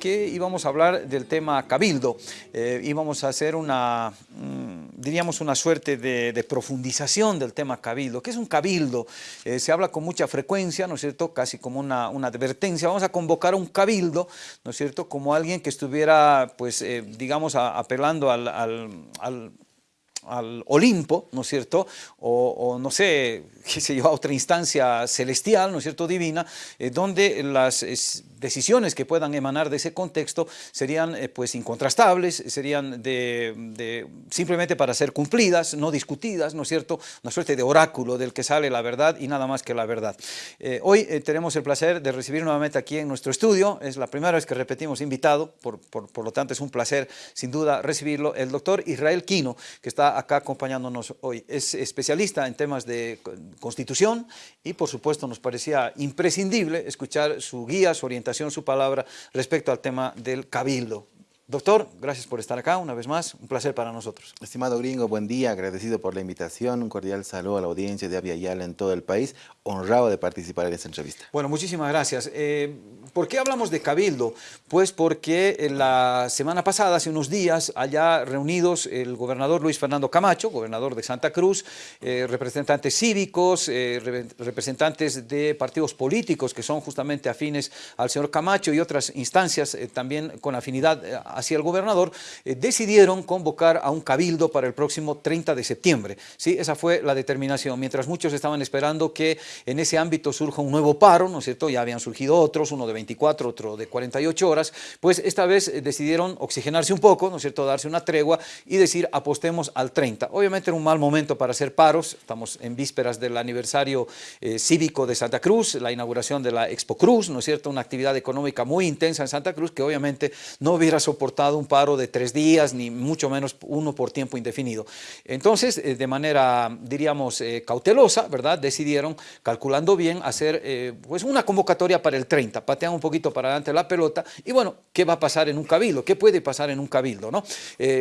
que íbamos a hablar del tema cabildo. Eh, íbamos a hacer una, mm, diríamos, una suerte de, profundización del tema cabildo. ¿Qué es un cabildo? Eh, se habla con mucha frecuencia, ¿no es cierto?, casi como una, advertencia. Vamos a convocar a un cabildo, ¿no es cierto?, como alguien que estuviera, pues, eh, digamos, apelando al, al al Olimpo, ¿no es cierto?, o, no sé, qué sé yo, a otra instancia celestial, ¿no es cierto?, divina, donde las decisiones que puedan emanar de ese contexto serían eh, pues incontrastables, serían de, simplemente para ser cumplidas, no discutidas, ¿no es cierto?, una suerte de oráculo del que sale la verdad y nada más que la verdad. Eh, hoy tenemos el placer de recibir nuevamente aquí en nuestro estudio, es la primera vez que repetimos invitado, por, por, por lo tanto es un placer sin duda recibirlo, el doctor Israel Quino, que está acá acompañándonos hoy. Es especialista en temas de constitución y por supuesto nos parecía imprescindible escuchar su guía, su orientación, su palabra respecto al tema del cabildo. Doctor, gracias por estar acá una vez más, un placer para nosotros. Estimado gringo, buen día, agradecido por la invitación, un cordial saludo a la audiencia de Avia Yala en todo el país, honrado de participar en esta entrevista. Bueno, muchísimas gracias. Eh, ¿Por qué hablamos de Cabildo? Pues porque la semana pasada, hace unos días, allá reunidos el gobernador Luis Fernando Camacho, gobernador de Santa Cruz, eh, representantes cívicos, eh, representantes de partidos políticos que son justamente afines al señor Camacho y otras instancias también con afinidad hacia el gobernador, eh, decidieron convocar a un cabildo para el próximo 30 de septiembre. ¿sí? Esa fue la determinación, mientras muchos estaban esperando que en ese ámbito surja un nuevo paro, ¿no es cierto? Ya habían surgido otros, uno de 24, otro de 48 horas, pues esta vez eh, decidieron oxigenarse un poco, ¿no es cierto?, darse una tregua y decir apostemos al 30. Obviamente era un mal momento para hacer paros, estamos en vísperas del aniversario eh, cívico de Santa Cruz, la inauguración de la Expo Cruz, ¿no es cierto?, una actividad económica muy intensa en Santa Cruz que obviamente no hubiera soportado un paro de tres días, ni mucho menos uno por tiempo indefinido. Entonces, eh, de manera, diríamos, eh, cautelosa, ¿verdad? Decidieron, calculando bien, hacer eh, pues una convocatoria para el 30, patean un poquito para adelante la pelota, y bueno, ¿qué va a pasar en un cabildo? ¿Qué puede pasar en un cabildo? ¿no?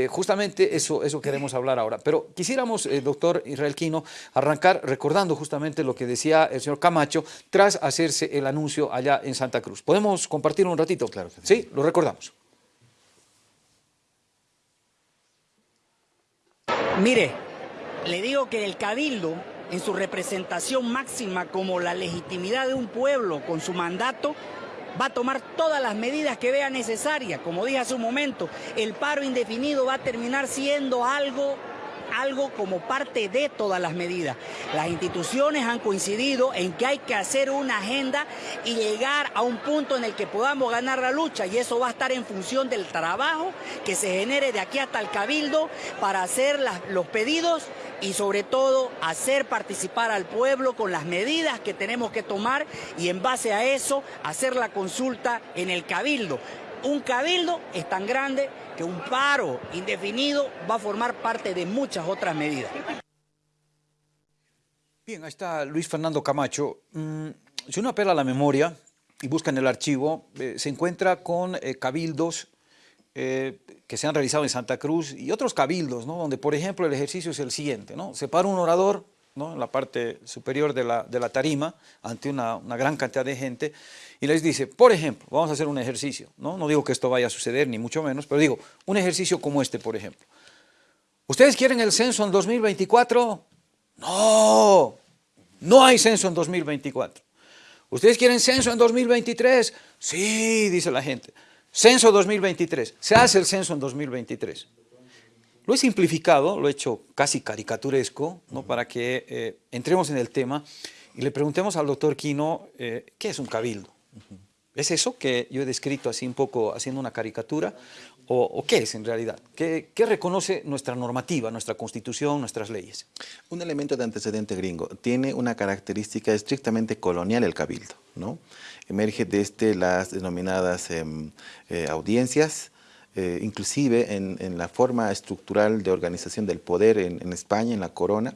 justamente eso, eso queremos hablar ahora. Pero quisiéramos, doctor Israel Quino, arrancar recordando justamente lo que decía el señor Camacho tras hacerse el anuncio allá en Santa Cruz. ¿Podemos compartirlo un ratito? Claro. Sí, lo recordamos. Mire, le digo que el cabildo, en su representación máxima como la legitimidad de un pueblo con su mandato, va a tomar todas las medidas que vea necesarias. Como dije hace un momento, el paro indefinido va a terminar siendo algo algo como parte de todas las medidas. Las instituciones han coincidido en que hay que hacer una agenda y llegar a un punto en el que podamos ganar la lucha y eso va a estar en función del trabajo que se genere de aquí hasta el cabildo para hacer los pedidos y sobre todo hacer participar al pueblo con las medidas que tenemos que tomar y en base a eso hacer la consulta en el cabildo. Un cabildo es tan grande que un paro indefinido va a formar parte de muchas otras medidas. Bien, ahí está Luis Fernando Camacho. Mm, si uno apela a la memoria y busca en el archivo, eh, se encuentra con eh, cabildos eh, que se han realizado en Santa Cruz y otros cabildos, ¿no? donde por ejemplo el ejercicio es el siguiente, ¿no? se para un orador ¿no? en la parte superior de la, de la tarima ante una, una gran cantidad de gente y les dice, por ejemplo, vamos a hacer un ejercicio, ¿no? no digo que esto vaya a suceder, ni mucho menos, pero digo, un ejercicio como este, por ejemplo. ¿Ustedes quieren el censo en 2024? No, no hay censo en 2024. ¿Ustedes quieren censo en 2023? Sí, dice la gente. Censo 2023. Se hace el censo en 2023. Lo he simplificado, lo he hecho casi caricaturesco, ¿no? para que eh, entremos en el tema y le preguntemos al doctor Quino eh, qué es un cabildo. ¿Es eso que yo he descrito así un poco haciendo una caricatura? ¿O, qué es en realidad? ¿Qué, reconoce nuestra normativa, nuestra constitución, nuestras leyes? Un elemento de antecedente gringo. Tiene una característica estrictamente colonial el cabildo. ¿no? Emerge desde las denominadas em, eh, audiencias, eh, inclusive en, la forma estructural de organización del poder en, España, en la corona,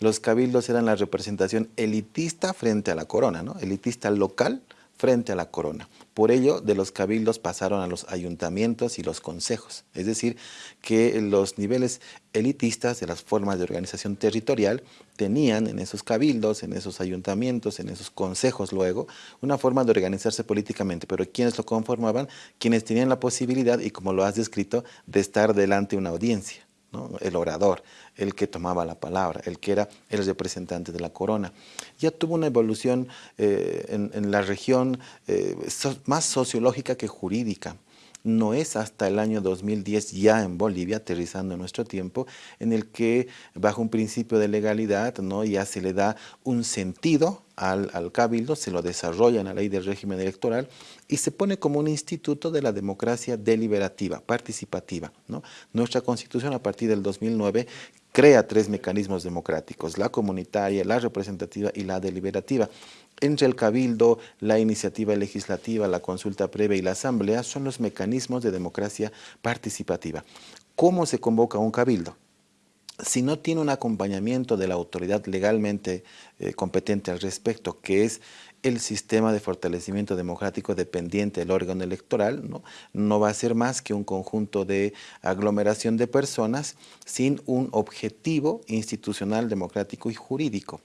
los cabildos eran la representación elitista frente a la corona, ¿no? elitista local frente a la corona. Por ello, de los cabildos pasaron a los ayuntamientos y los consejos, es decir, que los niveles elitistas de las formas de organización territorial tenían en esos cabildos, en esos ayuntamientos, en esos consejos luego, una forma de organizarse políticamente, pero quienes lo conformaban, quienes tenían la posibilidad, y como lo has descrito, de estar delante de una audiencia el orador, el que tomaba la palabra, el que era el representante de la corona. Ya tuvo una evolución eh, en, la región eh, más sociológica que jurídica. No es hasta el año 2010 ya en Bolivia, aterrizando en nuestro tiempo, en el que bajo un principio de legalidad ¿no? ya se le da un sentido al, al, cabildo, se lo desarrolla en la ley del régimen electoral y se pone como un instituto de la democracia deliberativa, participativa. Nuestra constitución a partir del 2009 crea tres mecanismos democráticos, la comunitaria, la representativa y la deliberativa. Entre el cabildo, la iniciativa legislativa, la consulta previa y la asamblea son los mecanismos de democracia participativa. ¿Cómo se convoca un cabildo? Si no tiene un acompañamiento de la autoridad legalmente eh, competente al respecto, que es el sistema de fortalecimiento democrático dependiente del órgano electoral, ¿no? no va a ser más que un conjunto de aglomeración de personas sin un objetivo institucional, democrático y jurídico.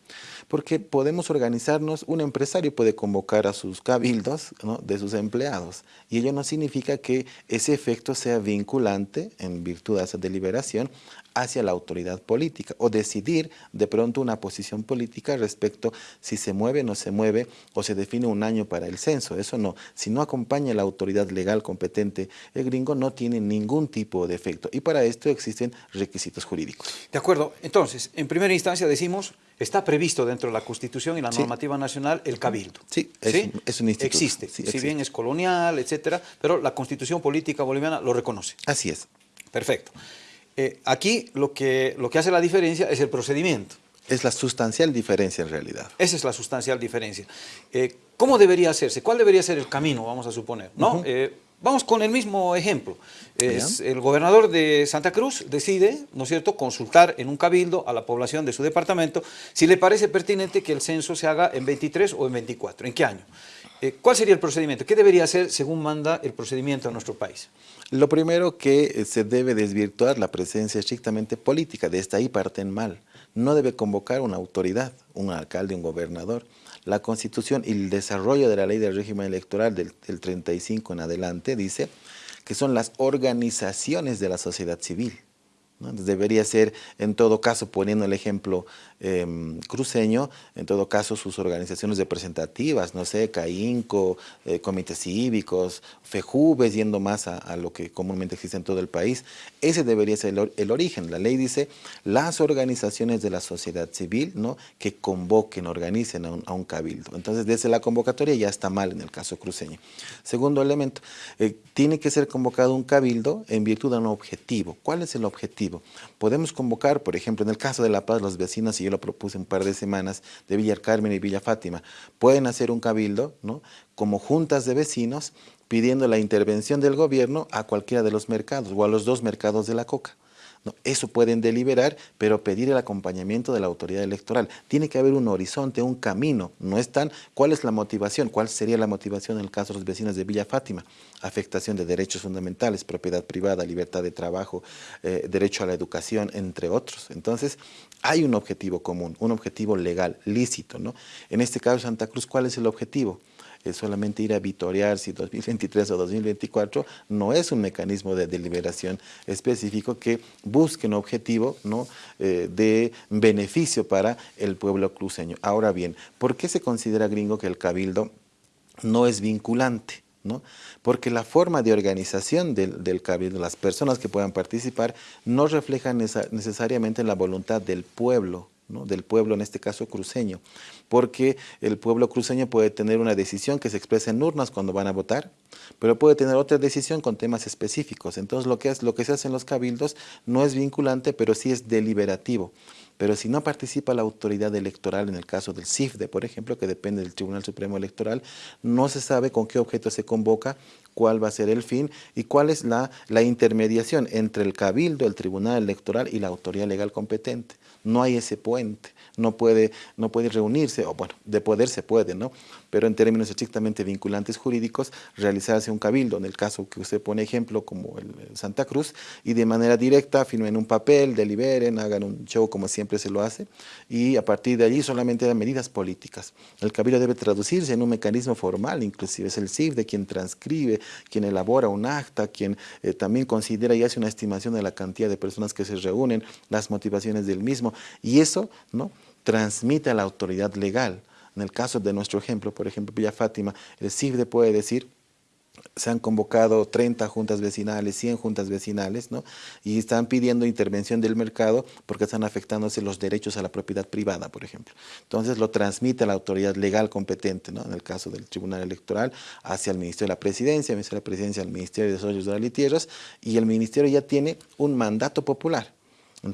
Porque podemos organizarnos, un empresario puede convocar a sus cabildos de sus empleados y ello no significa que ese efecto sea vinculante en virtud de esa deliberación hacia la autoridad política o decidir de pronto una posición política respecto si se mueve o no se mueve o se define un año para el censo. Eso no. Si no acompaña la autoridad legal competente, el gringo no tiene ningún tipo de efecto. Y para esto existen requisitos jurídicos. De acuerdo. Entonces, en primera instancia decimos, está previsto dentro de la Constitución y la normativa nacional el cabildo. Sí, es, un instituto. Existe, si bien es colonial, etcétera, pero la Constitución política boliviana lo reconoce. Así es. Perfecto. Eh, aquí lo que, lo que hace la diferencia es el procedimiento. Es la sustancial diferencia en realidad. Esa es la sustancial diferencia. Eh, ¿Cómo debería hacerse? ¿Cuál debería ser el camino, vamos a suponer? ¿no? Eh, vamos con el mismo ejemplo. Es, el gobernador de Santa Cruz decide, ¿no es cierto?, consultar en un cabildo a la población de su departamento si le parece pertinente que el censo se haga en 23 o en 24. ¿En qué año? ¿Cuál sería el procedimiento? ¿Qué debería ser según manda el procedimiento en nuestro país? Lo primero que eh, se debe desvirtuar la presencia estrictamente política, de esta ahí parten mal. No debe convocar una autoridad, un alcalde, un gobernador. La Constitución y el desarrollo de la ley del régimen electoral del, del 35 en adelante dice que son las organizaciones de la sociedad civil. Debería ser, en todo caso, poniendo el ejemplo em, cruceño, en todo caso sus organizaciones representativas, no sé, CAINCO, eh, comités cívicos, FEJUVES, yendo más a, lo que comúnmente existe en todo el país, ese debería ser el, origen. La ley dice las organizaciones de la sociedad civil ¿no? que convoquen, organicen a un, cabildo. Entonces, desde la convocatoria ya está mal en el caso cruceño. Segundo elemento, eh, tiene que ser convocado un cabildo en virtud de un objetivo. ¿Cuál es el objetivo? Podemos convocar, por ejemplo, en el caso de La Paz, los vecinos, y yo lo propuse un par de semanas, de Villa Carmen y Villa Fátima, pueden hacer un cabildo, ¿no? como juntas de vecinos, pidiendo la intervención del gobierno a cualquiera de los mercados o a los dos mercados de la coca. Eso pueden deliberar, pero pedir el acompañamiento de la autoridad electoral. Tiene que haber un horizonte, un camino. No están, ¿cuál es la motivación? ¿Cuál sería la motivación en el caso de los vecinos de Villa Fátima? Afectación de derechos fundamentales, propiedad privada, libertad de trabajo, eh, derecho a la educación, entre otros. Entonces, hay un objetivo común, un objetivo legal, lícito. ¿no? En este caso, Santa Cruz, ¿cuál es el objetivo? Solamente ir a vitorear si 2023 o 2024 no es un mecanismo de deliberación específico que busque un objetivo ¿no? Eh, de beneficio para el pueblo cruceño. Ahora bien, ¿por qué se considera gringo que el cabildo no es vinculante? ¿No? Porque la forma de organización del, del, cabildo, las personas que puedan participar, no reflejan necesariamente la voluntad del pueblo, del pueblo, en este caso cruceño, porque el pueblo cruceño puede tener una decisión que se expresa en urnas cuando van a votar, pero puede tener otra decisión con temas específicos. Entonces lo que, es, lo que se hace en los cabildos no es vinculante, pero sí es deliberativo. Pero si no participa la autoridad electoral, en el caso del CIFDE, por ejemplo, que depende del Tribunal Supremo Electoral, no se sabe con qué objeto se convoca, cuál va a ser el fin y cuál es la, la intermediación entre el cabildo, el Tribunal Electoral y la autoridad legal competente. No hay ese puente no puede, no puede reunirse, o bueno, de poder se puede, ¿no? Pero en términos estrictamente vinculantes jurídicos, realizarse un cabildo, en el caso que usted pone ejemplo, como el, Santa Cruz, y de manera directa firmen un papel, deliberen, hagan un show como siempre se lo hace, y a partir de allí solamente hay medidas políticas. El cabildo debe traducirse en un mecanismo formal, inclusive es el CIF de quien transcribe, quien elabora un acta, quien eh, también considera y hace una estimación de la cantidad de personas que se reúnen, las motivaciones del mismo, y eso, ¿no? transmite a la autoridad legal. En el caso de nuestro ejemplo, por ejemplo, Villa Fátima, el CIFDE puede decir, se han convocado 30 juntas vecinales, 100 juntas vecinales, ¿no? y están pidiendo intervención del mercado porque están afectándose los derechos a la propiedad privada, por ejemplo. Entonces lo transmite a la autoridad legal competente, ¿no? en el caso del Tribunal Electoral, hacia el Ministerio de la Presidencia, el Ministerio de la Presidencia al Ministerio de Desarrollo Rural y Tierras, y el Ministerio ya tiene un mandato popular.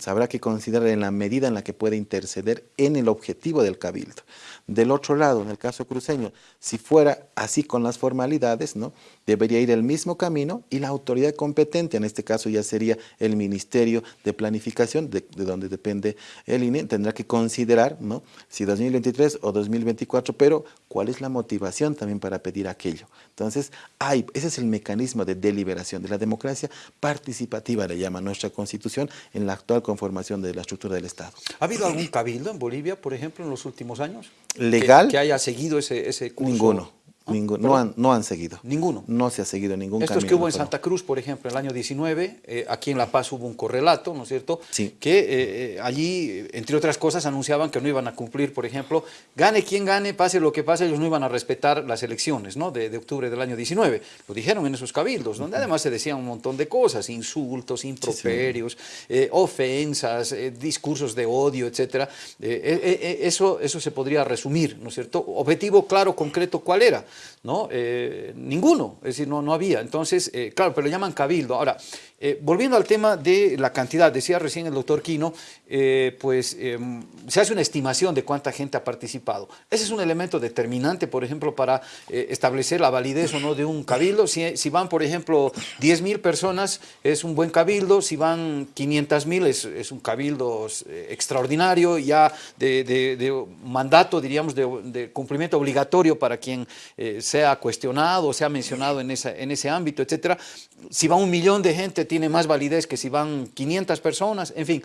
Habrá que considerar en la medida en la que puede interceder en el objetivo del cabildo. Del otro lado, en el caso cruceño, si fuera así con las formalidades, ¿no? debería ir el mismo camino y la autoridad competente, en este caso ya sería el Ministerio de Planificación, de, donde depende el INE, tendrá que considerar ¿no? si 2023 o 2024, pero cuál es la motivación también para pedir aquello. Entonces, hay, ese es el mecanismo de deliberación de la democracia participativa, le llama nuestra Constitución, en la actual conformación de la estructura del Estado. ¿Ha habido algún cabildo en Bolivia, por ejemplo, en los últimos años? legal. Que, haya seguido ese, ese curso. Ninguno. No, han, no han seguido. Ninguno. No se ha seguido ningún Estos que hubo en Santa Cruz, por ejemplo, en el año 19, eh, aquí en La Paz hubo un correlato, ¿no es cierto? Sí. Que eh, eh, allí, entre otras cosas, anunciaban que no iban a cumplir, por ejemplo, gane quien gane, pase lo que pase, ellos no iban a respetar las elecciones, ¿no? De, de octubre del año 19. Lo dijeron en esos cabildos, donde además se decían un montón de cosas, insultos, improperios, ofensas, discursos de odio, etcétera. eso, eso se podría resumir, ¿no es cierto? Objetivo claro, concreto, ¿cuál era? ¿No? Eh, ninguno, es decir, no, no había. Entonces, eh, claro, pero lo llaman cabildo. Ahora, eh, volviendo al tema de la cantidad, decía recién el doctor Quino, pues em, se hace una estimación de cuánta gente ha participado. Ese es un elemento determinante, por ejemplo, para establecer la validez o no de un cabildo. Si, si van, por ejemplo, 10 mil personas, es un buen cabildo. Si van 500 mil, es, es, un cabildo extraordinario, ya de, de, mandato, diríamos, de, cumplimiento obligatorio para quien sea cuestionado, sea mencionado en, en ese ámbito, etcétera. Si va un millón de gente tiene más validez que si van 500 personas, en fin,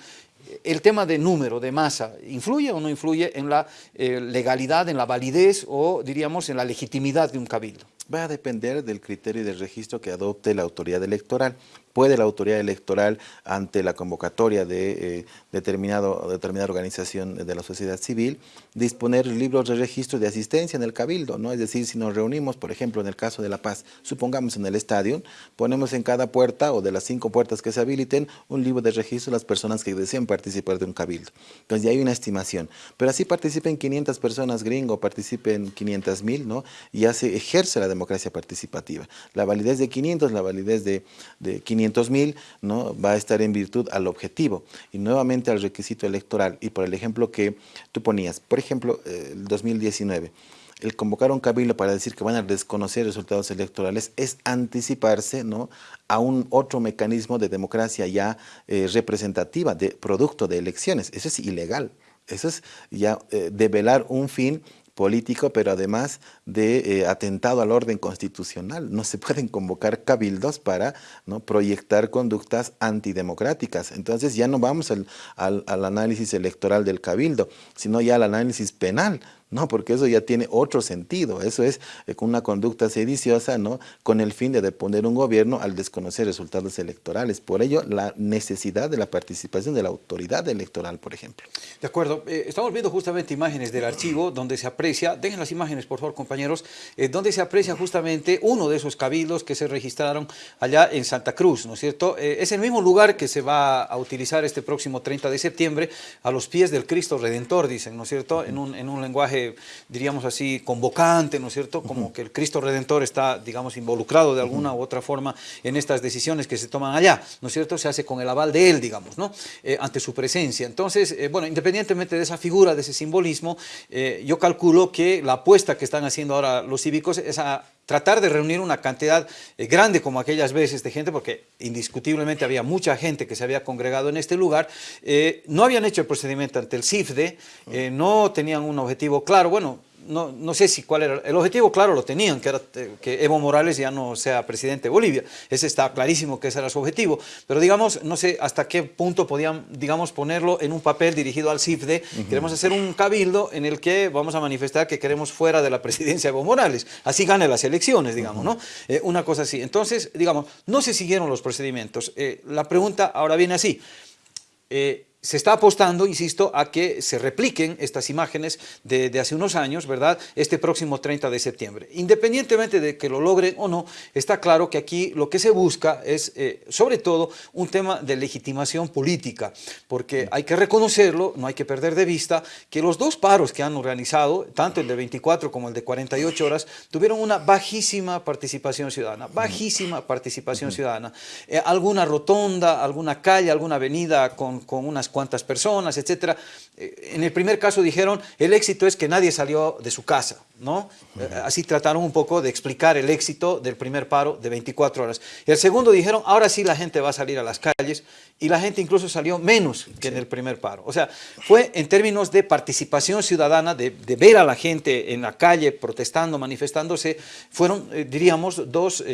el tema de número, de masa, ¿influye o no influye en la eh, legalidad, en la validez o diríamos en la legitimidad de un cabildo? Va a depender del criterio de registro que adopte la autoridad electoral puede la autoridad electoral ante la convocatoria de eh, determinado, determinada organización de la sociedad civil disponer libros de registro de asistencia en el cabildo, ¿no? Es decir, si nos reunimos, por ejemplo, en el caso de La Paz, supongamos en el estadio, ponemos en cada puerta o de las cinco puertas que se habiliten un libro de registro de las personas que deseen participar de un cabildo. Entonces ya hay una estimación. Pero así participen 500 personas gringo, participen 500 mil, ¿no? Ya se ejerce la democracia participativa. La validez de 500, la validez de, de 500 mil, ¿no? va a estar en virtud al objetivo y nuevamente al requisito electoral. Y por el ejemplo que tú ponías, por ejemplo, el 2019, el convocar un cabildo para decir que van a desconocer resultados electorales es anticiparse ¿no? a un otro mecanismo de democracia ya eh, representativa, de producto de elecciones. Eso es ilegal. Eso es ya eh, develar un fin político, pero además de eh, atentado al orden constitucional. No se pueden convocar cabildos para ¿no? proyectar conductas antidemocráticas. Entonces ya no vamos al, al, al análisis electoral del cabildo, sino ya al análisis penal. No, porque eso ya tiene otro sentido. Eso es eh, una conducta sediciosa, ¿no? Con el fin de deponer un gobierno al desconocer resultados electorales. Por ello, la necesidad de la participación de la autoridad electoral, por ejemplo. De acuerdo. Eh, estamos viendo justamente imágenes del archivo donde se aprecia, dejen las imágenes, por favor, compañeros, eh, donde se aprecia justamente uno de esos cabildos que se registraron allá en Santa Cruz, ¿no es cierto? es el mismo lugar que se va a utilizar este próximo 30 de septiembre a los pies del Cristo Redentor, dicen, ¿no es cierto? En un, en un lenguaje diríamos así, convocante, ¿no es cierto? Como que el Cristo Redentor está, digamos, involucrado de alguna u otra forma en estas decisiones que se toman allá, ¿no es cierto? Se hace con el aval de él, digamos, ¿no? Eh, ante su presencia. Entonces, eh, bueno, independientemente de esa figura, de ese simbolismo, eh, yo calculo que la apuesta que están haciendo ahora los cívicos es a tratar de reunir una cantidad eh, grande como aquellas veces de gente, porque indiscutiblemente había mucha gente que se había congregado en este lugar, eh, no habían hecho el procedimiento ante el CIFDE, eh, no tenían un objetivo claro, bueno, no, no, sé si cuál era, el objetivo claro lo tenían, que era que Evo Morales ya no sea presidente de Bolivia, ese está clarísimo que ese era su objetivo, pero digamos, no sé hasta qué punto podían, digamos, ponerlo en un papel dirigido al CIFDE, queremos hacer un cabildo en el que vamos a manifestar que queremos fuera de la presidencia de Evo Morales, así gane las elecciones, digamos, ¿no? Eh, una cosa así, entonces, digamos, no se siguieron los procedimientos, eh, la pregunta ahora viene así, eh, se está apostando, insisto, a que se repliquen estas imágenes de, hace unos años, ¿verdad?, este próximo 30 de septiembre. Independientemente de que lo logren o no, está claro que aquí lo que se busca es, eh, sobre todo, un tema de legitimación política, porque hay que reconocerlo, no hay que perder de vista, que los dos paros que han organizado, tanto el de 24 como el de 48 horas, tuvieron una bajísima participación ciudadana, bajísima participación ciudadana. Eh, alguna rotonda, alguna calle, alguna avenida con, con unas cuántas personas, etcétera. Eh, en el primer caso dijeron, el éxito es que nadie salió de su casa, ¿no? Eh, así trataron un poco de explicar el éxito del primer paro de 24 horas. Y el segundo dijeron, ahora sí la gente va a salir a las calles, y la gente incluso salió menos que en el primer paro. O sea, fue en términos de participación ciudadana, de, ver a la gente en la calle protestando, manifestándose, fueron, eh, diríamos, dos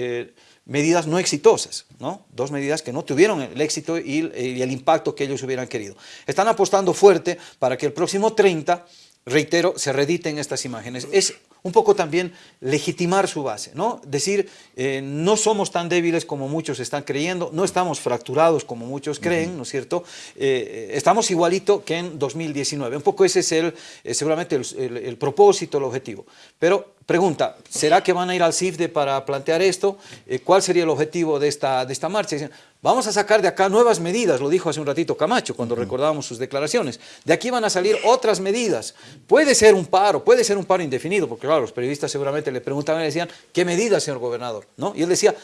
medidas no exitosas, ¿no? dos medidas que no tuvieron el éxito y, el impacto que ellos hubieran querido. Están apostando fuerte para que el próximo 30, reitero, se rediten estas imágenes. Es un poco también legitimar su base, ¿no? Decir, eh, no somos tan débiles como muchos están creyendo, no estamos fracturados como muchos creen, ¿no es cierto? Eh, estamos igualito que en 2019. Un poco ese es el, eh, seguramente el, propósito, el objetivo. Pero pregunta, ¿será que van a ir al CIFDE para plantear esto? ¿Cuál sería el objetivo de esta, de esta marcha? Vamos a sacar de acá nuevas medidas, lo dijo hace un ratito Camacho cuando recordábamos sus declaraciones. De aquí van a salir otras medidas. Puede ser un paro, puede ser un paro indefinido, porque claro, los periodistas seguramente le preguntaban y le decían, ¿qué medidas, señor gobernador? ¿No? Y él decía,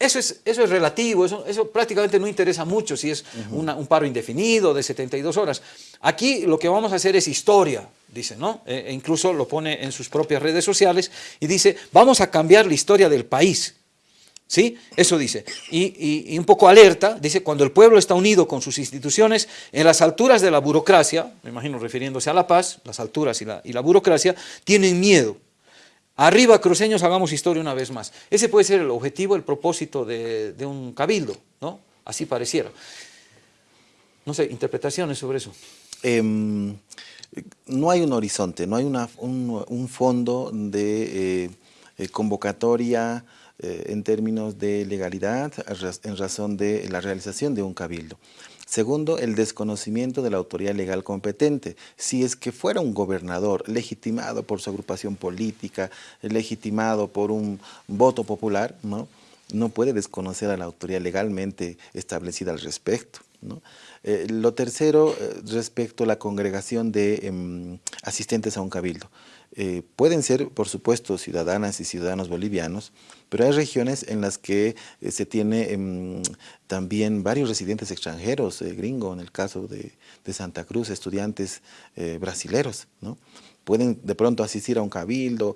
eso es, eso es relativo, eso, eso prácticamente no interesa mucho si es un paro indefinido de 72 horas. Aquí lo que vamos a hacer es historia, dice, ¿no? E, e incluso lo pone en sus propias redes sociales y dice, vamos a cambiar la historia del país. ¿Sí? Eso dice. Y, un poco alerta, dice, cuando el pueblo está unido con sus instituciones, en las alturas de la burocracia, me imagino refiriéndose a la paz, las alturas y la, y la burocracia, tienen miedo. Arriba, cruceños, hagamos historia una vez más. Ese puede ser el objetivo, el propósito de, un cabildo, ¿no? Así pareciera. No sé, interpretaciones sobre eso. Em, no hay un horizonte, no hay un, fondo de eh, convocatoria, eh, en términos de legalidad en razón de la realización de un cabildo. Segundo, el desconocimiento de la autoridad legal competente. Si es que fuera un gobernador legitimado por su agrupación política, legitimado por un voto popular, ¿no? no puede desconocer a la autoridad legalmente establecida al respecto. Eh, lo tercero, eh, respecto a la congregación de em, asistentes a un cabildo. Eh, pueden ser, por supuesto, ciudadanas y ciudadanos bolivianos, pero hay regiones en las que se tiene em, también varios residentes extranjeros, gringo, en el caso de, Santa Cruz, estudiantes brasileros, ¿no? Pueden de pronto asistir a un cabildo,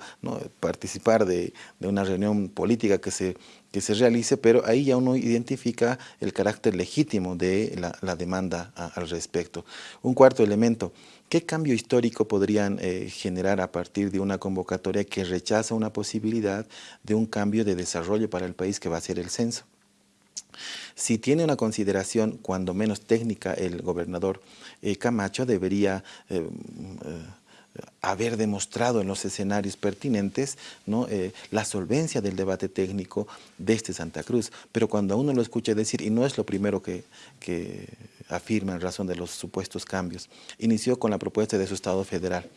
participar de, una reunión política que se, que se realice, pero ahí ya uno identifica el carácter legítimo de la, demanda al respecto. Un cuarto elemento, ¿Qué cambio histórico podrían eh, generar a partir de una convocatoria que rechaza una posibilidad de un cambio de desarrollo para el país que va a ser el censo? Si tiene una consideración, cuando menos técnica, el gobernador eh, Camacho debería eh, haber demostrado en los escenarios pertinentes ¿no? la solvencia del debate técnico de este Santa Cruz. Pero cuando uno lo escucha decir, y no es lo primero que, afirma en razón de los supuestos cambios, inició con la propuesta de su Estado federal.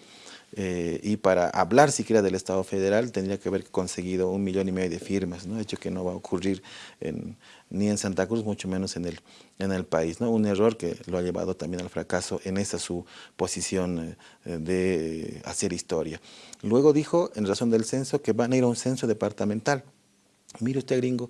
Eh, y para hablar siquiera del Estado federal tendría que haber conseguido un millón y medio de firmas, ¿no? hecho que no va a ocurrir ni en Santa Cruz, mucho menos en el, en el país. ¿no? Un error que lo ha llevado también al fracaso en esa su posición eh, de hacer historia. Luego dijo, en razón del censo, que van a ir a un censo departamental. Mire usted, gringo,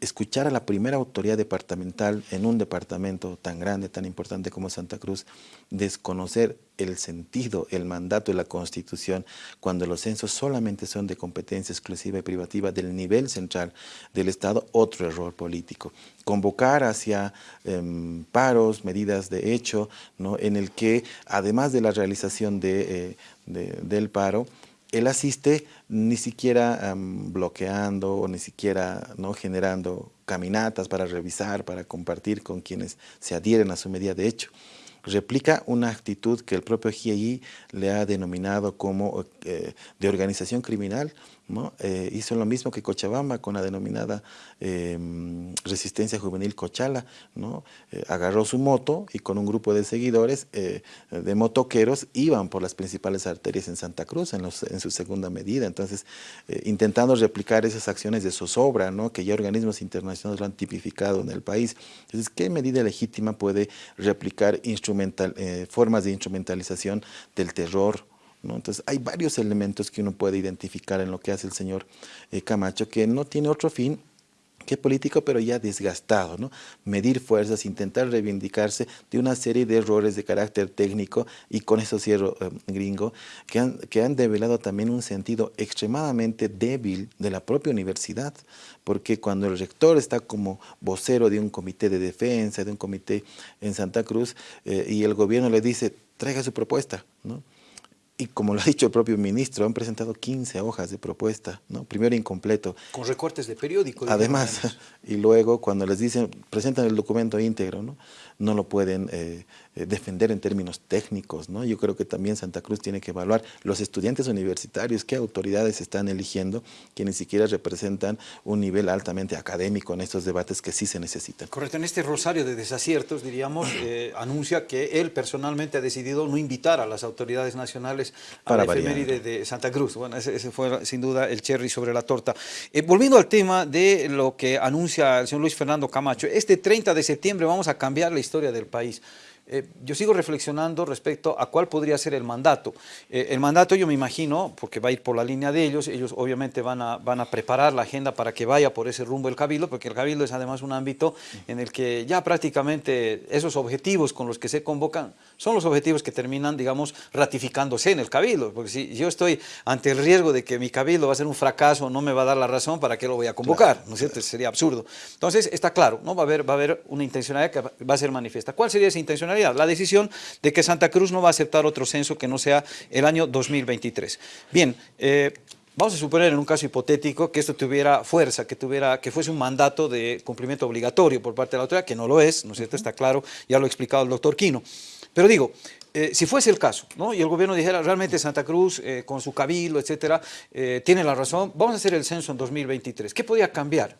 escuchar a la primera autoridad departamental en un departamento tan grande, tan importante como Santa Cruz, desconocer el sentido, el mandato de la Constitución, cuando los censos solamente son de competencia exclusiva y privativa del nivel central del Estado, otro error político. Convocar hacia em, paros, medidas de hecho, ¿no? en el que además de la realización de, eh, del paro, él asiste ni siquiera bloqueando o ni siquiera ¿no? generando caminatas para revisar, para compartir con quienes se adhieren a su medida de hecho. Replica una actitud que el propio GIEI le ha denominado como eh, de organización criminal, eh, hizo lo mismo que Cochabamba con la denominada em, resistencia juvenil Cochala, ¿no? Eh, agarró su moto y con un grupo de seguidores eh, de motoqueros iban por las principales arterias en Santa Cruz en, su segunda medida, entonces intentando replicar esas acciones de zozobra, ¿no? que ya organismos internacionales lo han tipificado en el país. Entonces, ¿qué medida legítima puede replicar formas de instrumentalización del terror, entonces hay varios elementos que uno puede identificar en lo que hace el señor eh, Camacho que no tiene otro fin que político, pero ya desgastado, ¿no? Medir fuerzas, intentar reivindicarse de una serie de errores de carácter técnico, y con eso cierro, eh, gringo, que han, que han develado también un sentido extremadamente débil de la propia universidad, porque cuando el rector está como vocero de un comité de defensa, de un comité en Santa Cruz, eh, y el gobierno le dice, traiga su propuesta, ¿no? Y como lo ha dicho el propio ministro, han presentado 15 hojas de propuesta, ¿no? primero incompleto. Con recortes de periódico. Además, y luego cuando les dicen, presentan el documento íntegro, ¿no? no lo pueden eh, eh, defender en términos técnicos. ¿no? Yo creo que también Santa Cruz tiene que evaluar los estudiantes universitarios, qué autoridades están eligiendo, que ni siquiera representan un nivel altamente académico en estos debates que sí se necesitan. Correcto, en este rosario de desaciertos, diríamos, eh, anuncia que él personalmente ha decidido no invitar a las autoridades nacionales a la efeméride de Santa Cruz. Bueno, ese, fue sin duda el cherry sobre la torta. volviendo al tema de lo que anuncia el señor Luis Fernando Camacho, este 30 de septiembre vamos a cambiar la historia del país. Eh, yo sigo reflexionando respecto a cuál podría ser el mandato. Eh, el mandato yo me imagino, porque va a ir por la línea de ellos, ellos obviamente van a, van a preparar la agenda para que vaya por ese rumbo el Cabildo, porque el Cabildo es además un ámbito en el que ya prácticamente esos objetivos con los que se convocan son los objetivos que terminan, digamos, ratificándose en el Cabildo, porque si yo estoy ante el riesgo de que mi Cabildo va a ser un fracaso, no me va a dar la razón, ¿para qué lo voy a convocar? ¿No es cierto? Sería absurdo. Entonces, está claro, ¿no? va, a haber, va a haber una intencionalidad que va a ser manifiesta. ¿Cuál sería esa intencionalidad? La decisión de que Santa Cruz no va a aceptar otro censo que no sea el año 2023. Bien, eh, Vamos a suponer en un caso hipotético que esto tuviera fuerza, que, tuviera, que fuese un mandato de cumplimiento obligatorio por parte de la autoridad, que no lo es, ¿no es cierto? Está claro, ya lo ha explicado el doctor Quino. Pero digo, eh, si fuese el caso, ¿no? y el gobierno dijera realmente Santa Cruz, eh, con su cabildo, etcétera, tiene la razón, vamos a hacer el censo en 2023. ¿Qué podría cambiar?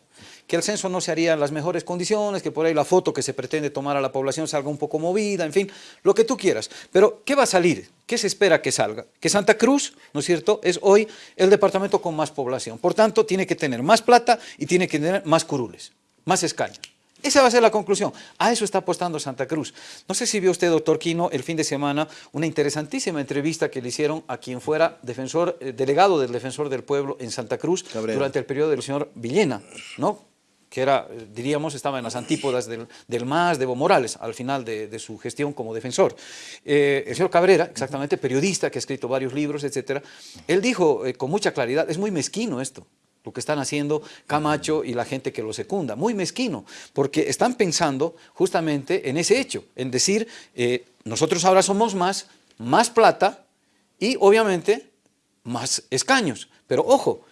Que el censo no se haría en las mejores condiciones, que por ahí la foto que se pretende tomar a la población salga un poco movida, en fin, lo que tú quieras. Pero, ¿qué va a salir? ¿Qué se espera que salga? Que Santa Cruz, ¿no es cierto?, es hoy el departamento con más población. Por tanto, tiene que tener más plata y tiene que tener más curules, más escaños. Esa va a ser la conclusión. A eso está apostando Santa Cruz. No sé si vio usted, doctor Quino, el fin de semana, una interesantísima entrevista que le hicieron a quien fuera defensor, eh, delegado del Defensor del Pueblo en Santa Cruz durante el periodo del señor Villena, ¿no? Que era, diríamos, estaba en las antípodas del, del MAS de Evo Morales, al final de, su gestión como defensor. Eh, el señor Cabrera, exactamente, periodista que ha escrito varios libros, etcétera, él dijo eh, con mucha claridad, es muy mezquino esto, lo que están haciendo Camacho y la gente que lo secunda, muy mezquino, porque están pensando justamente en ese hecho, en decir, eh, nosotros ahora somos más, más plata y obviamente más escaños, pero ojo,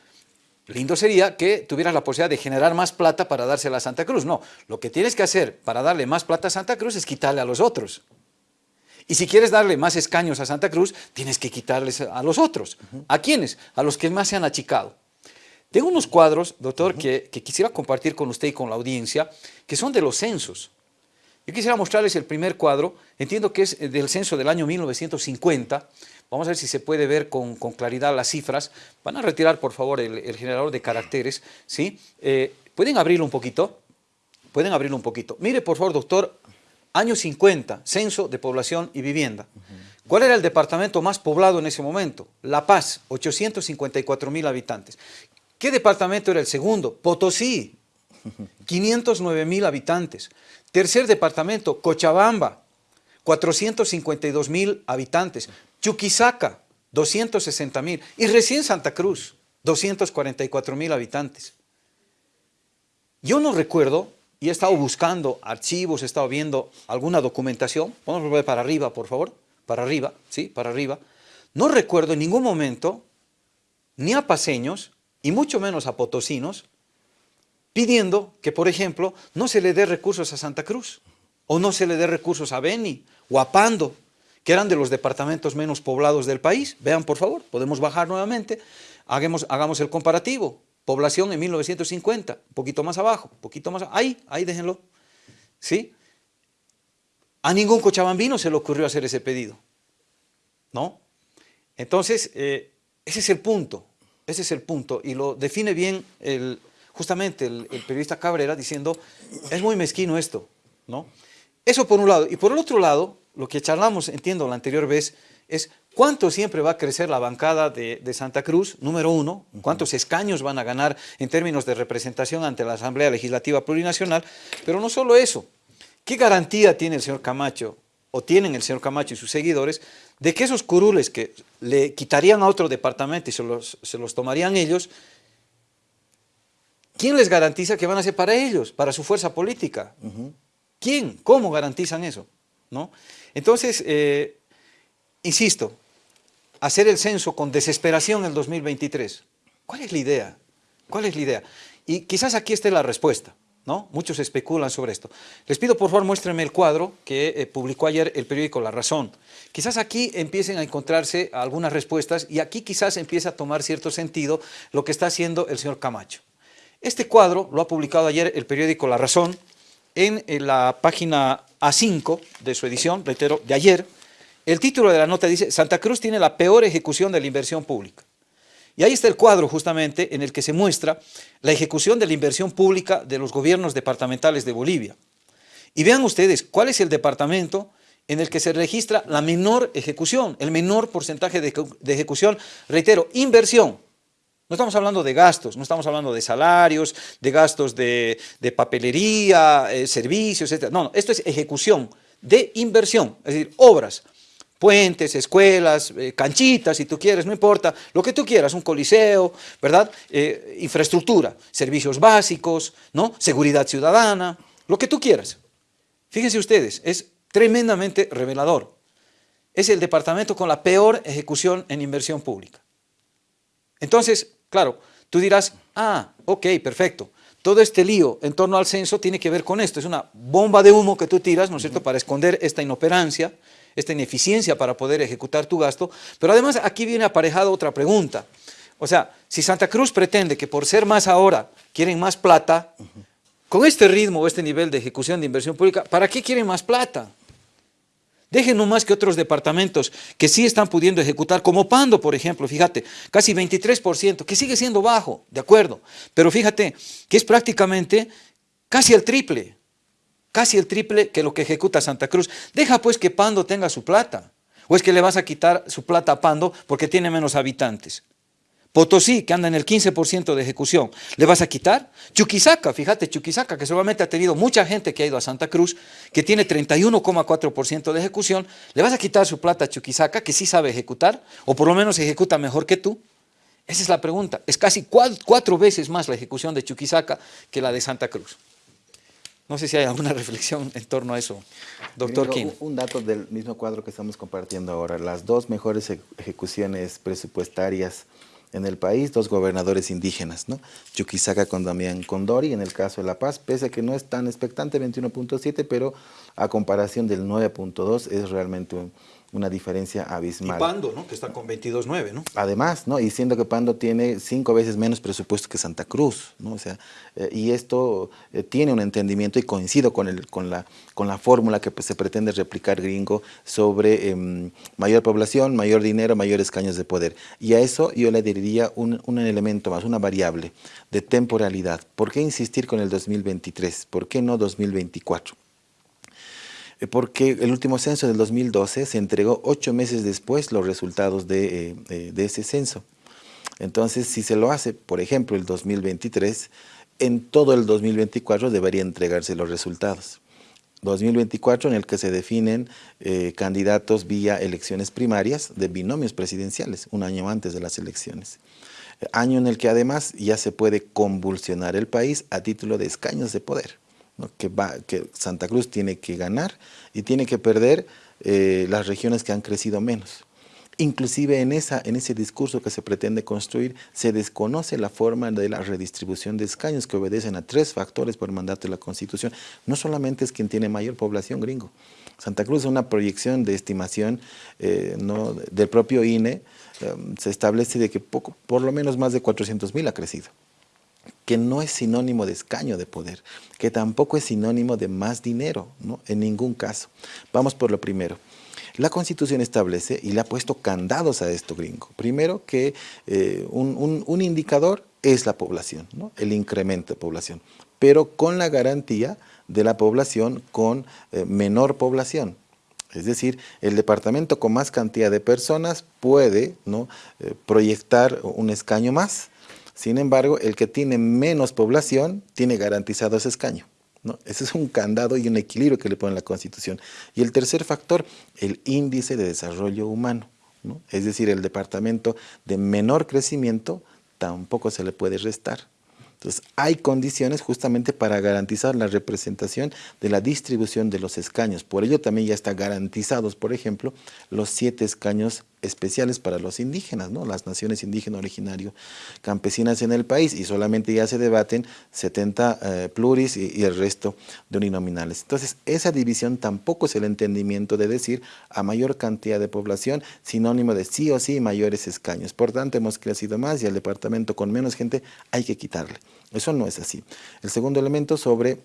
Lindo sería que tuvieras la posibilidad de generar más plata para dársela a Santa Cruz. No, lo que tienes que hacer para darle más plata a Santa Cruz es quitarle a los otros. Y si quieres darle más escaños a Santa Cruz, tienes que quitarles a los otros. ¿A quiénes? A los que más se han achicado. Tengo unos cuadros, doctor, que, que, quisiera compartir con usted y con la audiencia, que son de los censos. Yo quisiera mostrarles el primer cuadro, entiendo que es del censo del año 1950, vamos a ver si se puede ver con, claridad las cifras, van a retirar por favor el, generador de caracteres, ¿sí? Eh, ¿Pueden abrirlo un poquito? Pueden abrirlo un poquito. Mire por favor, doctor, año 50, censo de población y vivienda. ¿Cuál era el departamento más poblado en ese momento? La Paz, 854 mil habitantes. ¿Qué departamento era el segundo? Potosí, 509 mil habitantes. Tercer departamento, Cochabamba, 452 mil habitantes. Chuquisaca, 260 mil. Y recién Santa Cruz, 244 mil habitantes. Yo no recuerdo, y he estado buscando archivos, he estado viendo alguna documentación, vamos a volver para arriba, por favor, para arriba, sí, para arriba. No recuerdo en ningún momento, ni a paseños, y mucho menos a potosinos, pidiendo que, por ejemplo, no se le dé recursos a Santa Cruz, o no se le dé recursos a Beni, o a Pando, que eran de los departamentos menos poblados del país. Vean, por favor, podemos bajar nuevamente, hagamos, el comparativo. Población en 1950, un poquito más abajo, un poquito más ahí, ahí déjenlo. ¿Sí? A ningún cochabambino se le ocurrió hacer ese pedido. ¿No? Entonces, eh, ese es el punto, ese es el punto, y lo define bien el, justamente el, periodista Cabrera diciendo, es muy mezquino esto, ¿no? Eso por un lado. Y por el otro lado, lo que charlamos, entiendo, la anterior vez, es cuánto siempre va a crecer la bancada de, Santa Cruz, número uno, cuántos escaños van a ganar en términos de representación ante la Asamblea Legislativa Plurinacional, pero no solo eso, ¿qué garantía tiene el señor Camacho, o tienen el señor Camacho y sus seguidores, de que esos curules que le quitarían a otro departamento y se los, se los tomarían ellos, ¿Quién les garantiza que van a ser para ellos, para su fuerza política? ¿Quién? ¿Cómo garantizan eso? ¿No? Entonces, eh, insisto, hacer el censo con desesperación en el 2023. ¿Cuál es la idea? ¿Cuál es la idea? Y quizás aquí esté la respuesta, ¿no? Muchos especulan sobre esto. Les pido por favor muéstrenme el cuadro que eh, publicó ayer el periódico La Razón. Quizás aquí empiecen a encontrarse algunas respuestas y aquí quizás empiece a tomar cierto sentido lo que está haciendo el señor Camacho. Este cuadro lo ha publicado ayer el periódico La Razón en, la página A5 de su edición, reitero, de ayer. El título de la nota dice, Santa Cruz tiene la peor ejecución de la inversión pública. Y ahí está el cuadro justamente en el que se muestra la ejecución de la inversión pública de los gobiernos departamentales de Bolivia. Y vean ustedes cuál es el departamento en el que se registra la menor ejecución, el menor porcentaje de ejecución, reitero, inversión, no estamos hablando de gastos, no estamos hablando de salarios, de gastos de, papelería, eh, servicios, etc. No, no, esto es ejecución de inversión, es decir, obras, puentes, escuelas, eh, canchitas, si tú quieres, no importa, lo que tú quieras, un coliseo, ¿verdad? Eh, infraestructura, servicios básicos, ¿no? Seguridad ciudadana, lo que tú quieras. Fíjense ustedes, es tremendamente revelador. Es el departamento con la peor ejecución en inversión pública. Entonces, Claro, tú dirás, ah, ok, perfecto. Todo este lío en torno al censo tiene que ver con esto. Es una bomba de humo que tú tiras, ¿no es cierto?, para esconder esta inoperancia, esta ineficiencia para poder ejecutar tu gasto. Pero además aquí viene aparejada otra pregunta. O sea, si Santa Cruz pretende que por ser más ahora quieren más plata, con este ritmo o este nivel de ejecución de inversión pública, ¿para qué quieren más plata? Dejen más que otros departamentos que sí están pudiendo ejecutar, como Pando, por ejemplo, fíjate, casi 23%, que sigue siendo bajo, de acuerdo, pero fíjate que es prácticamente casi el triple, casi el triple que lo que ejecuta Santa Cruz. Deja pues que Pando tenga su plata, o es que le vas a quitar su plata a Pando porque tiene menos habitantes. Potosí, que anda en el 15% de ejecución, ¿le vas a quitar? Chuquisaca, fíjate, Chuquisaca, que solamente ha tenido mucha gente que ha ido a Santa Cruz, que tiene 31,4% de ejecución, ¿le vas a quitar su plata a Chuquisaca, que sí sabe ejecutar, o por lo menos ejecuta mejor que tú? Esa es la pregunta. Es casi cuatro veces más la ejecución de Chuquisaca que la de Santa Cruz. No sé si hay alguna reflexión en torno a eso, doctor King. Un dato del mismo cuadro que estamos compartiendo ahora. Las dos mejores ejecuciones presupuestarias en el país, dos gobernadores indígenas, ¿no? Chuquisaca con Damián Condori, en el caso de La Paz, pese a que no es tan expectante, 21.7, pero a comparación del 9.2 es realmente una diferencia abismal. Y Pando, ¿no? que está con 22.9, ¿no? Además, ¿no? y siendo que Pando tiene cinco veces menos presupuesto que Santa Cruz, ¿no? o sea, eh, y esto eh, tiene un entendimiento y coincido con, el, con la, con la fórmula que pues, se pretende replicar gringo sobre em, mayor población, mayor dinero, mayores escaños de poder. Y a eso yo le diría un, un elemento más, una variable de temporalidad. ¿Por qué insistir con el 2023? ¿Por qué no 2024? Eh, porque el último censo del 2012 se entregó ocho meses después los resultados de, eh, de, ese censo. Entonces, si se lo hace, por ejemplo, el 2023, en todo el 2024 debería entregarse los resultados. 2024 en el que se definen eh, candidatos vía elecciones primarias de binomios presidenciales, un año antes de las elecciones. Año en el que además ya se puede convulsionar el país a título de escaños de poder que, Santa Cruz tiene que ganar y tiene que perder eh, las regiones que han crecido menos. Inclusive en, esa, en ese discurso que se pretende construir se desconoce la forma de la redistribución de escaños que obedecen a tres factores por mandato de la Constitución. No solamente es quien tiene mayor población gringo. Santa Cruz es una proyección de estimación eh, no, del propio INE, eh, se establece de que poco, por lo menos más de 400 mil ha crecido que no es sinónimo de escaño de poder, que tampoco es sinónimo de más dinero, ¿no? en ningún caso. Vamos por lo primero. La Constitución establece y le ha puesto candados a esto gringo. Primero que eh, un, indicador es la población, ¿no? el incremento de población, pero con la garantía de la población con eh, menor población. Es decir, el departamento con más cantidad de personas puede ¿no? Eh, proyectar un escaño más, sin embargo, el que tiene menos población tiene garantizado ese escaño. ¿no? Ese es un candado y un equilibrio que le pone la Constitución. Y el tercer factor, el índice de desarrollo humano. ¿no? Es decir, el departamento de menor crecimiento tampoco se le puede restar. Entonces, hay condiciones justamente para garantizar la representación de la distribución de los escaños. Por ello también ya están garantizados, por ejemplo, los siete escaños especiales para los indígenas, ¿no? las naciones indígenas originarias campesinas en el país y solamente ya se debaten 70 eh, pluris y, el resto de uninominales. Entonces esa división tampoco es el entendimiento de decir a mayor cantidad de población sinónimo de sí o sí mayores escaños. Por tanto hemos crecido más y al departamento con menos gente hay que quitarle. Eso no es así. El segundo elemento sobre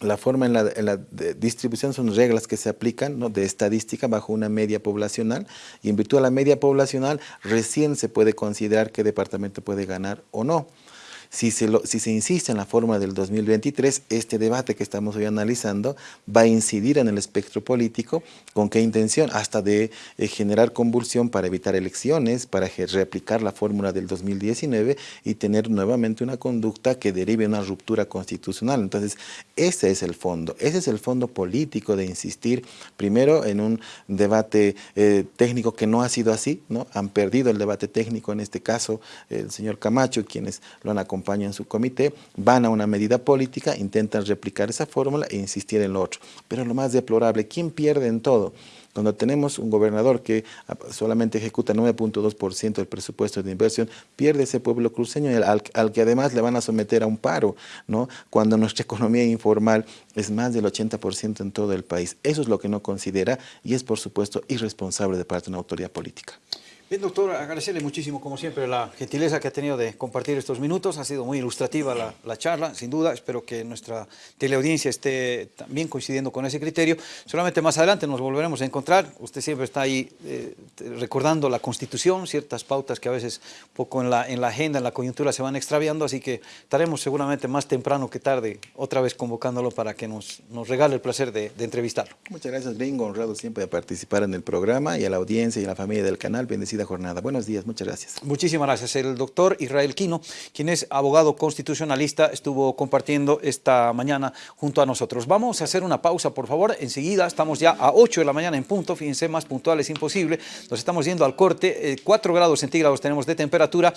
la forma en la, distribución son reglas que se aplican de estadística bajo una media poblacional y en virtud de la media poblacional recién se puede considerar qué departamento puede ganar o no. Si se, si se insiste en la forma del 2023, este debate que estamos hoy analizando va a incidir en el espectro político, ¿con qué intención? Hasta de eh, generar convulsión para evitar elecciones, para replicar la fórmula del 2019 y tener nuevamente una conducta que derive una ruptura constitucional. Entonces, ese es el fondo, ese es el fondo político de insistir primero en un debate eh, técnico que no ha sido así, ¿no? Han perdido el debate técnico, en este caso el señor Camacho, quienes lo han acompañado acompañan su comité, van a una medida política, intentan replicar esa fórmula e insistir en lo otro. Pero lo más deplorable, ¿quién pierde en todo? Cuando tenemos un gobernador que solamente ejecuta 9.2% del presupuesto de inversión, pierde ese pueblo cruceño al, al, que además le van a someter a un paro, ¿no? cuando nuestra economía informal es más del 80% en todo el país. Eso es lo que no considera y es, por supuesto, irresponsable de parte de una autoridad política. Bien, doctor, agradecerle muchísimo, como siempre, la gentileza que ha tenido de compartir estos minutos. Ha sido muy ilustrativa la, charla, sin duda. Espero que nuestra teleaudiencia esté también coincidiendo con ese criterio. Solamente más adelante nos volveremos a encontrar. Usted siempre está ahí eh, recordando la Constitución, ciertas pautas que a veces poco en la, en la agenda, en la coyuntura se van extraviando, así que estaremos seguramente más temprano que tarde otra vez convocándolo para que nos, nos regale el placer de, de entrevistarlo. Muchas gracias, Gringo. Honrado siempre de participar en el programa y a la audiencia y a la familia del canal. Bendecido Buenos días, muchas gracias. Muchísimas gracias. El doctor Israel Quino, quien es abogado constitucionalista, estuvo compartiendo esta mañana junto a nosotros. Vamos a hacer una pausa, por favor. Enseguida estamos ya a 8 de la mañana en punto. Fíjense, más puntual es imposible. Nos estamos yendo al corte. 4 eh, grados centígrados tenemos de temperatura